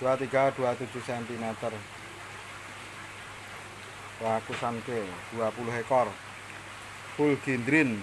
23 27 cm rakusan ke 20 ekor. Full gindrin.